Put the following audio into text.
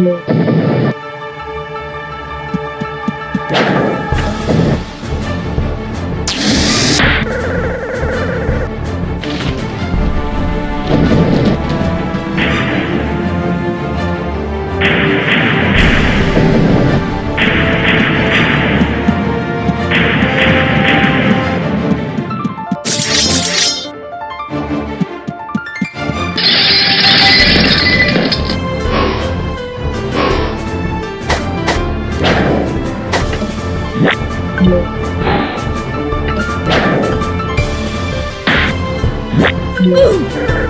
Yeah. Ooh!